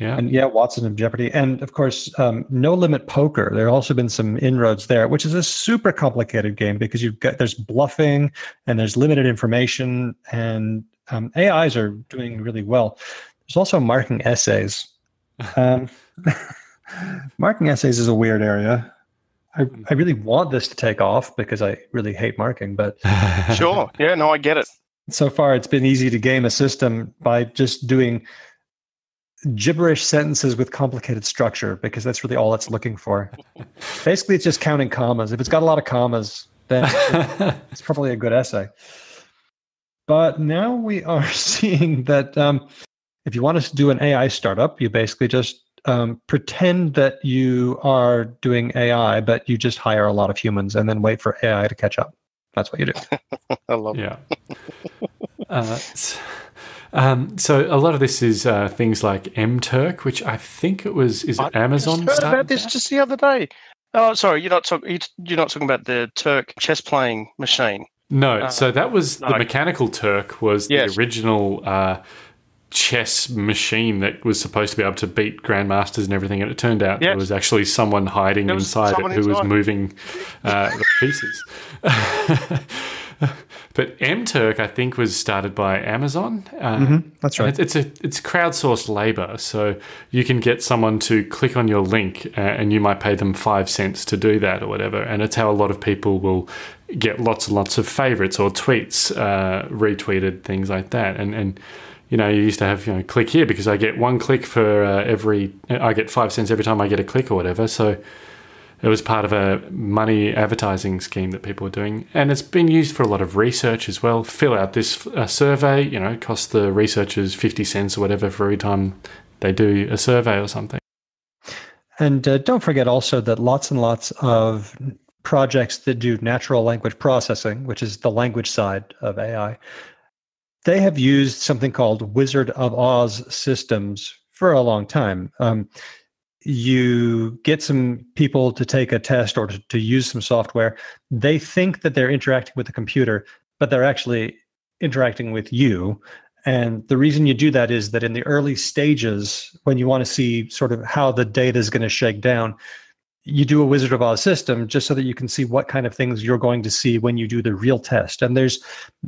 yeah. and yeah, Watson of Jeopardy, and of course, um, No Limit Poker. There have also been some inroads there, which is a super complicated game because you've got there's bluffing and there's limited information, and um, AIs are doing really well. There's also marking essays. Um, marking essays is a weird area. I, I really want this to take off because I really hate marking, but Sure. Yeah, no, I get it. so far it's been easy to game a system by just doing gibberish sentences with complicated structure because that's really all it's looking for. Basically, it's just counting commas. If it's got a lot of commas, then it's probably a good essay. But now we are seeing that um, if you want to do an AI startup, you basically just um, pretend that you are doing AI, but you just hire a lot of humans and then wait for AI to catch up. That's what you do. I love it. Yeah. uh, s- um, so a lot of this is uh, things like MTurk, which I think it was is it I Amazon just heard about this that? just the other day. Oh, sorry, you're not talking. You're not talking about the Turk chess playing machine. No, Uh, so that was no. the mechanical Turk was Yes. the original uh, chess machine that was supposed to be able to beat grandmasters and everything, and it turned out there was actually someone hiding There inside someone it who was moving uh, the pieces. but MTurk, I think, was started by Amazon. Uh, That's right. It's, it's a it's crowdsourced labor, so you can get someone to click on your link, uh, and you might pay them five cents to do that or whatever. And it's how a lot of people will get lots and lots of favorites or tweets, uh, retweeted, things like that. And, and, you know, you used to have, you know, click here because I get one click for uh, every, I get five cents every time I get a click or whatever. So it was part of a money advertising scheme that people were doing. And it's been used for a lot of research as well. Fill out this uh, survey, you know, cost the researchers 50 cents or whatever for every time they do a survey or something. And uh, don't forget also that lots and lots of projects that do natural language processing, which is the language side of AI, they have used something called Wizard of Oz systems for a long time. Um, you get some people to take a test or to, to use some software. They think that they're interacting with the computer, but they're actually interacting with you. And the reason you do that is that in the early stages, when you want to see sort of how the data is going to shake down, you do a Wizard of Oz system just so that you can see what kind of things you're going to see when you do the real test. And there's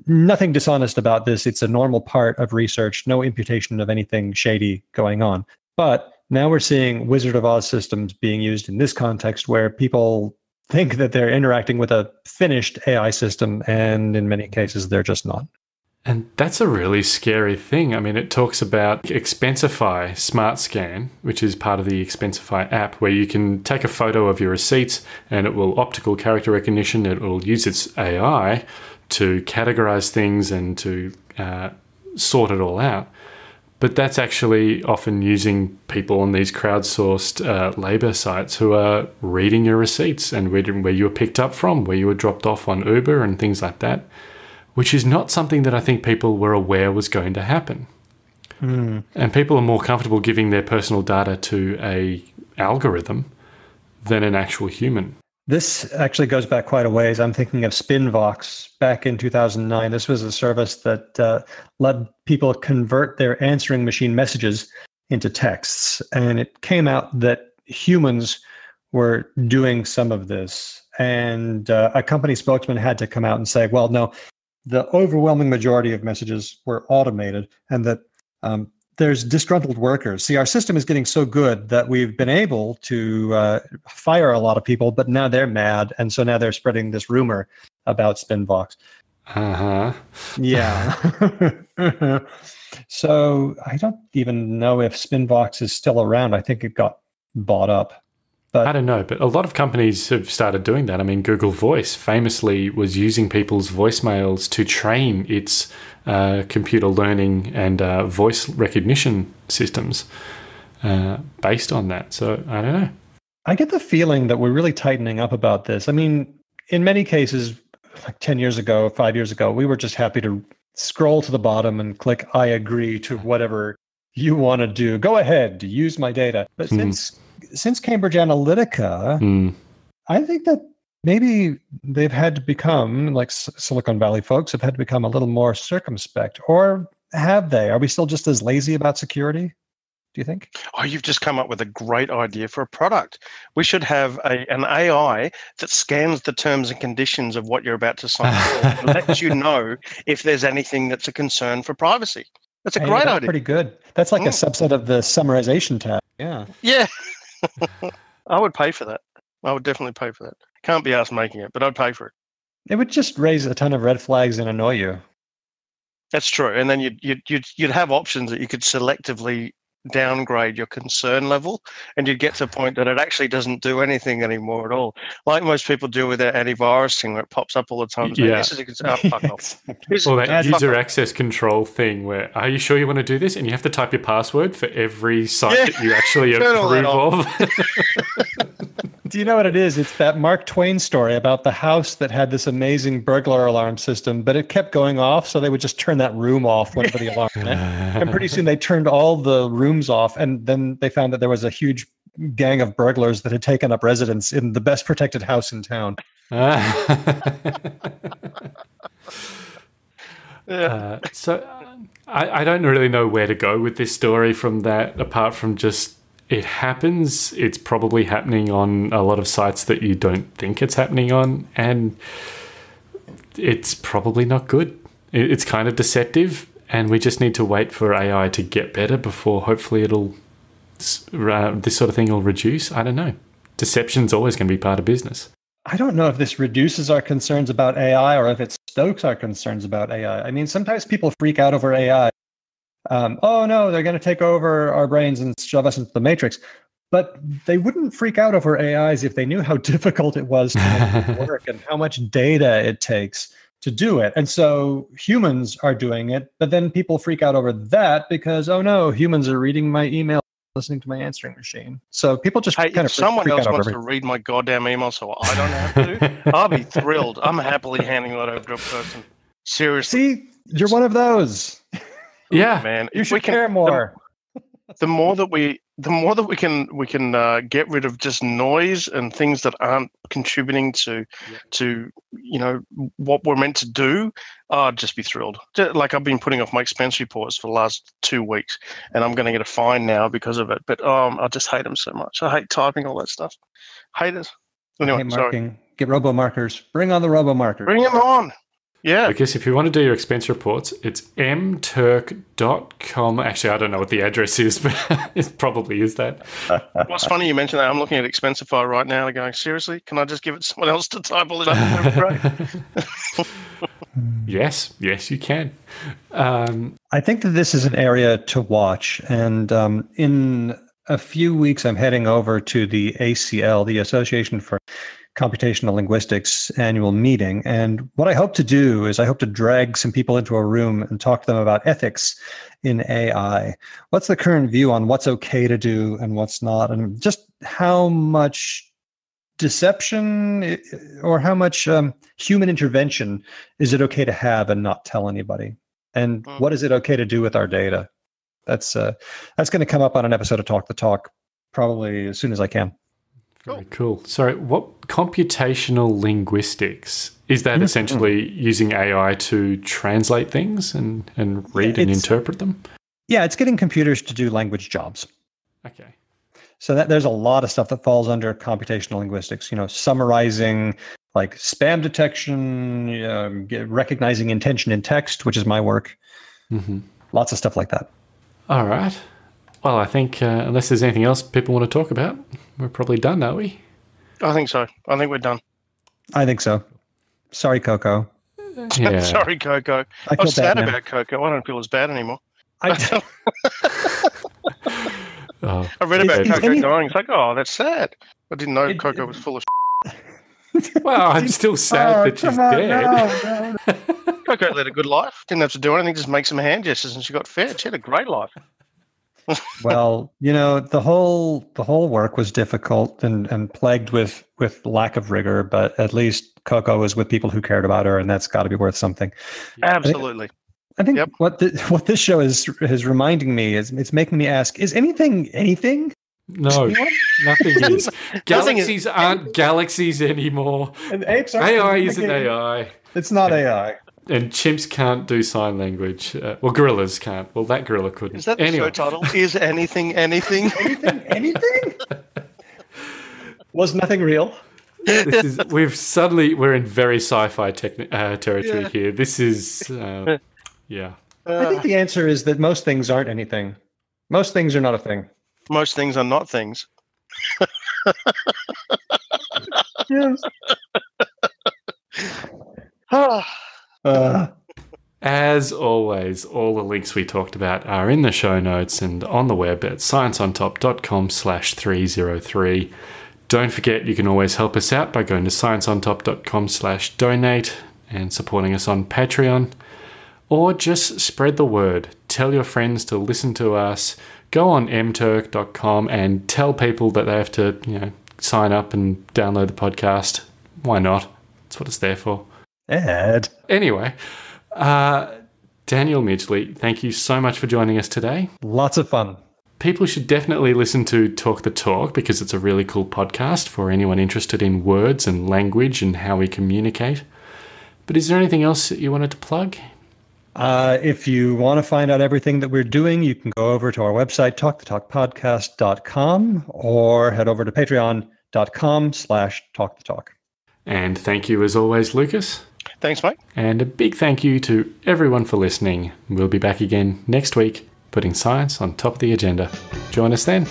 nothing dishonest about this. It's a normal part of research, no imputation of anything shady going on. But now we're seeing Wizard of Oz systems being used in this context where people think that they're interacting with a finished AI system, and in many cases, they're just not. And that's a really scary thing. I mean, it talks about Expensify Smart Scan, which is part of the Expensify app, where you can take a photo of your receipts and it will optical character recognition. It will use its AI to categorize things and to uh, sort it all out. But that's actually often using people on these crowdsourced uh, labor sites who are reading your receipts and reading where you were picked up from, where you were dropped off on Uber and things like that which is not something that I think people were aware was going to happen. Mm. And people are more comfortable giving their personal data to a algorithm than an actual human. This actually goes back quite a ways. I'm thinking of Spinvox back in 2009. This was a service that uh, let people convert their answering machine messages into texts. And it came out that humans were doing some of this. And uh, a company spokesman had to come out and say, well, no, the overwhelming majority of messages were automated and that um, there's disgruntled workers. See, our system is getting so good that we've been able to uh, fire a lot of people, but now they're mad. And so now they're spreading this rumor about Spinvox. Uh huh. Yeah. so I don't even know if Spinvox is still around. I think it got bought up. But I don't know, but a lot of companies have started doing that. I mean, Google Voice famously was using people's voicemails to train its uh, computer learning and uh, voice recognition systems uh, based on that. So I don't know. I get the feeling that we're really tightening up about this. I mean, in many cases, like 10 years ago, five years ago, we were just happy to scroll to the bottom and click I agree to whatever you want to do. Go ahead, use my data. But mm. since since Cambridge Analytica, mm. I think that maybe they've had to become like Silicon Valley folks have had to become a little more circumspect, or have they? Are we still just as lazy about security? Do you think? Oh, you've just come up with a great idea for a product. We should have a, an AI that scans the terms and conditions of what you're about to sign and lets you know if there's anything that's a concern for privacy. That's a hey, great that's idea. Pretty good. That's like mm. a subset of the summarization tab. Yeah. Yeah. I would pay for that. I would definitely pay for that. Can't be asked making it, but I'd pay for it. It would just raise a ton of red flags and annoy you. That's true, and then you'd you'd you'd, you'd have options that you could selectively downgrade your concern level and you get to a point that it actually doesn't do anything anymore at all. Like most people do with their antivirus thing where it pops up all the time. Yeah. This is a, oh, fuck off. Or that user access control thing where, are you sure you want to do this? And you have to type your password for every site yeah. that you actually approve of. Do you know what it is? It's that Mark Twain story about the house that had this amazing burglar alarm system, but it kept going off, so they would just turn that room off whenever the alarm went. and pretty soon they turned all the rooms off, and then they found that there was a huge gang of burglars that had taken up residence in the best protected house in town. Uh, so I, I don't really know where to go with this story from that, apart from just it happens. It's probably happening on a lot of sites that you don't think it's happening on, and it's probably not good. It's kind of deceptive, and we just need to wait for AI to get better before hopefully it'll uh, this sort of thing will reduce. I don't know. Deception's always going to be part of business. I don't know if this reduces our concerns about AI or if it stokes our concerns about AI. I mean, sometimes people freak out over AI. Um, oh no, they're going to take over our brains and shove us into the matrix. But they wouldn't freak out over AIs if they knew how difficult it was to work and how much data it takes to do it. And so humans are doing it, but then people freak out over that because oh no, humans are reading my email, listening to my answering machine. So people just Hey, kind if of freak- someone freak else out wants to read my goddamn email so I don't have to, I'll be thrilled. I'm happily handing that over to a person. Seriously, See, you're one of those. Yeah. man. You should we can, care more. the more that we the more that we can we can uh, get rid of just noise and things that aren't contributing to to you know what we're meant to do i'd just be thrilled. Like i've been putting off my expense reports for the last two weeks and i'm going to get a fine now because of it but um i just hate them so much. I hate typing all that stuff. Hate it. Anyway sorry. marking. Get robo markers. Bring on the robo markers. bring them on yeah Because if you want to do your expense reports, it's mturk.com. Actually, I don't know what the address is, but it probably is that. what's funny you mentioned that i'm looking at expensify right now and going seriously can i just give it someone else to type all this up Great. Yes, yes, you can. Um, I think that this is an area to watch. And um, in a few weeks, I'm heading over to the ACL, the Association for Computational Linguistics annual meeting. And what I hope to do is I hope to drag some people into a room and talk to them about ethics in AI. What's the current view on what's okay to do and what's not, and just how much deception or how much um, human intervention is it okay to have and not tell anybody? And Mm. what is it okay to do with our data? That's uh, that's going to come up on an episode of Talk the Talk probably as soon as I can. Very cool. Sorry, what computational linguistics is that Mhm. essentially using AI to translate things and, and read and interpret them? Yeah, it's getting computers to do language jobs. Okay. So that there's a lot of stuff that falls under computational linguistics. You know, summarizing like spam detection, um, recognizing intention in text, which is my work. hmm Lots of stuff like that. All right. Well, I think uh, unless there's anything else people want to talk about, we're probably done, are we? i think so i think we're done I think so. Sorry, Koko. Yeah. Sorry, Koko. I I was sad about Koko. I don't feel as bad anymore. I, Oh, I read about Is- is Koko any- dying. It's like, oh, that's sad. I didn't know It- Koko was full of. well, I'm still sad Oh, that she's on, dead. no, no. Koko led a good life. Didn't have to do anything. Just make some hand gestures, and she got fed. She had a great life. Well, you know, the whole the whole work was difficult and and plagued with with lack of rigor, but at least Koko was with people who cared about her, and that's got to be worth something. Absolutely. I think Yep. what the, what this show is is reminding me is it's making me ask: Is anything anything? No, nothing is. Galaxies aren't galaxies anymore. And apes are AI isn't AI. It's not AI. And chimps can't do sign language. Uh, well, gorillas can't. Well, that gorilla couldn't. Is that the anyway, show title? Is anything anything? Anything anything? was nothing real? this is, we've suddenly we're in very sci-fi techni- uh, territory Yeah. here. This is, uh, yeah. I think the answer is that most things aren't anything. Most things are not a thing. Most things are not things. Yes. Uh, As always, all the links we talked about are in the show notes and on the web at scienceontop.com slash 303. Don't forget you can always help us out by going to scienceontop.com slash donate and supporting us on Patreon. Or just spread the word. Tell your friends to listen to us. Go on mturk.com and tell people that they have to, you know, sign up and download the podcast. Why not? That's what it's there for. Ed. Anyway, uh, Daniel Midgley, thank you so much for joining us today. Lots of fun. People should definitely listen to Talk the Talk because it's a really cool podcast for anyone interested in words and language and how we communicate. But is there anything else that you wanted to plug? Uh, if you want to find out everything that we're doing, you can go over to our website, talkthetalkpodcast.com, or head over to patreon.com slash talkthetalk. And thank you as always, Lucas. Thanks, Mike. And a big thank you to everyone for listening. We'll be back again next week, putting science on top of the agenda. Join us then.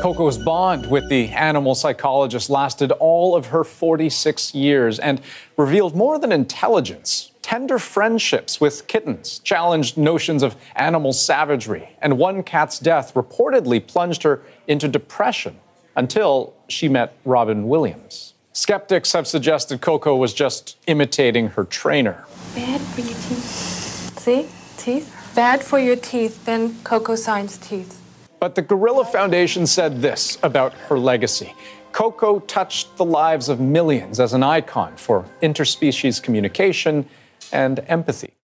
Koko's bond with the animal psychologist lasted all of her 46 years and revealed more than intelligence. Tender friendships with kittens challenged notions of animal savagery, and one cat's death reportedly plunged her into depression until she met Robin Williams. Skeptics have suggested Koko was just imitating her trainer. Bad for your teeth. See? Teeth? Bad for your teeth. Then Koko signs teeth. But the Gorilla Foundation said this about her legacy Koko touched the lives of millions as an icon for interspecies communication and empathy.